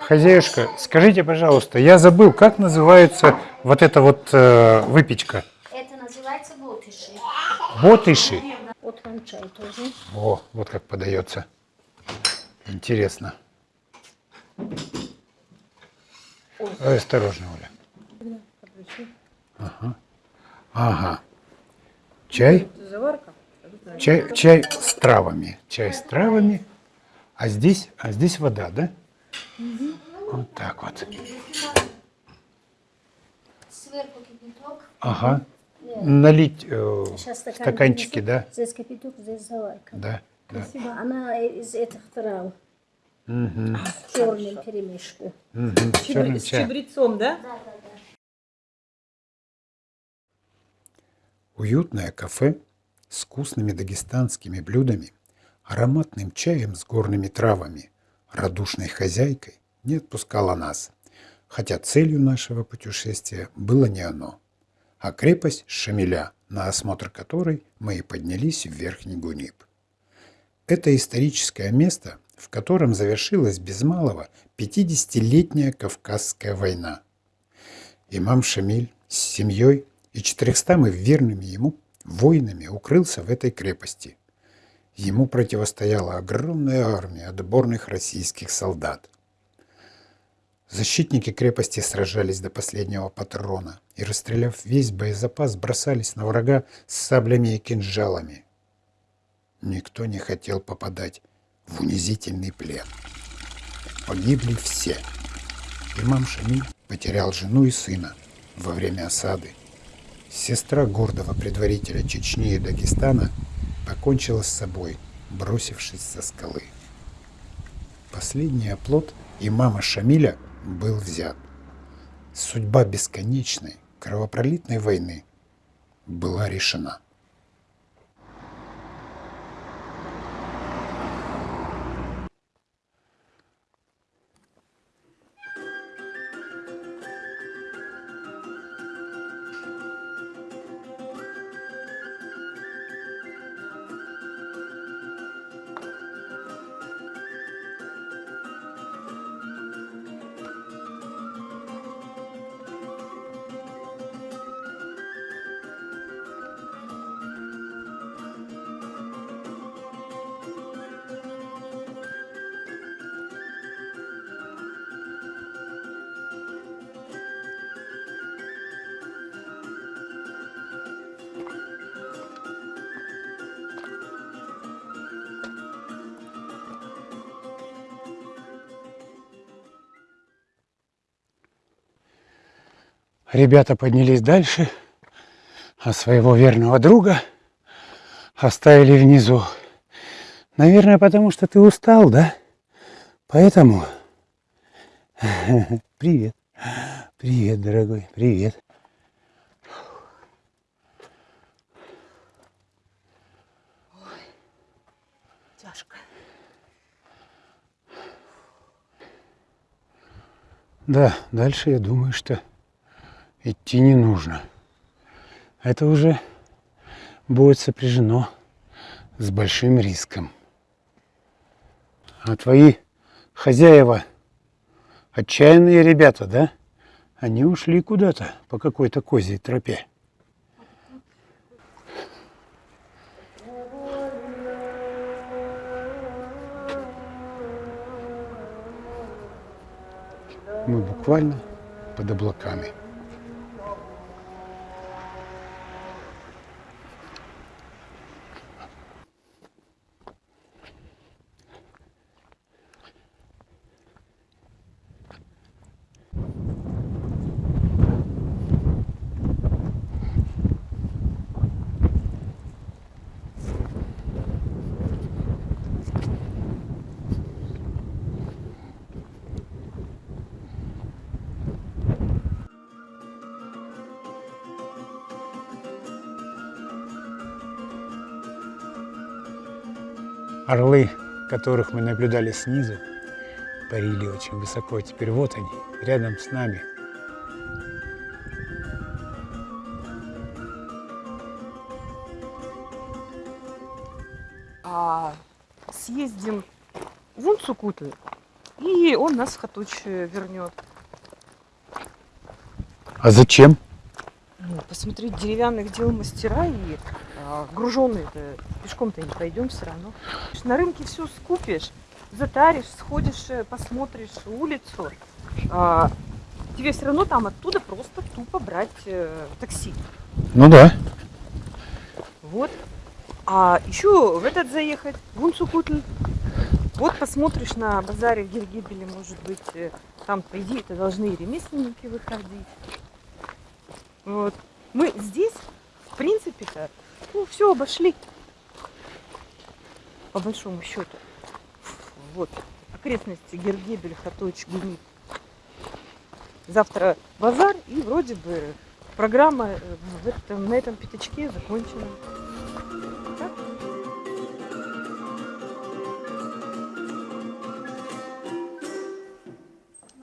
Хозяюшка, скажите, пожалуйста, я забыл, как называется вот эта вот э, выпечка? Это называется ботыши. Ботыши. Вот вам чай тоже. О, вот как подается. Интересно. Ой, осторожно, Оля. Ага. Ага. Чай? Заварка. Чай, чай с травами. Чай с травами. А здесь, а здесь вода, да? Вот так вот. Сверху кипяток. Ага. Налить э, стакан стаканчики, принесу. да? Здесь кипяток, здесь заварка. Да, да. Спасибо. Она из этих трав. Мгм. Черным перемешку. Мгм. С черным С чабрецом, да? Да, да, да. Уютное кафе с вкусными дагестанскими блюдами, ароматным чаем с горными травами, радушной хозяйкой не отпускало нас, хотя целью нашего путешествия было не оно, а крепость Шамиля, на осмотр которой мы и поднялись в Верхний Гуниб. Это историческое место, в котором завершилась без малого 50-летняя Кавказская война. Имам Шамиль с семьей и 400 верными ему воинами укрылся в этой крепости. Ему противостояла огромная армия отборных российских солдат. Защитники крепости сражались до последнего патрона и, расстреляв весь боезапас, бросались на врага с саблями и кинжалами. Никто не хотел попадать в унизительный плен. Погибли все. Имам Шамиль потерял жену и сына во время осады. Сестра гордого предварителя Чечни и Дагестана покончила с собой, бросившись со скалы. Последний оплот имама Шамиля был взят. Судьба бесконечной, кровопролитной войны была решена. Ребята поднялись дальше, а своего верного друга оставили внизу. Наверное, потому что ты устал, да? Поэтому... Привет. Привет, дорогой, привет. Тяжко. Да, дальше я думаю, что идти не нужно. Это уже будет сопряжено с большим риском. А твои хозяева отчаянные ребята, да? Они ушли куда-то по какой-то козьей тропе. Мы буквально под облаками. Орлы, которых мы наблюдали снизу, парили очень высоко. Теперь вот они, рядом с нами. А съездим в Унцукутлы и он нас в Хатуч вернет. А зачем? Посмотреть деревянных дел мастера и а, груженные-то пешком-то не пойдем все равно. На рынке все скупишь, затаришь, сходишь, э, посмотришь улицу. а, тебе все равно там оттуда просто тупо брать э, такси. Ну да. Вот. А еще в этот заехать, в Унцукутль. Вот посмотришь на базаре в Гергибеле, может быть, э, там, по идее, это должны и ремесленники выходить. Вот. Мы здесь, в принципе-то, ну, все обошли. По большому счету. Вот. Окрестности Гергебель, Хаточ, Гумит. Завтра базар, и вроде бы программа э, в этом, на этом пятачке закончена.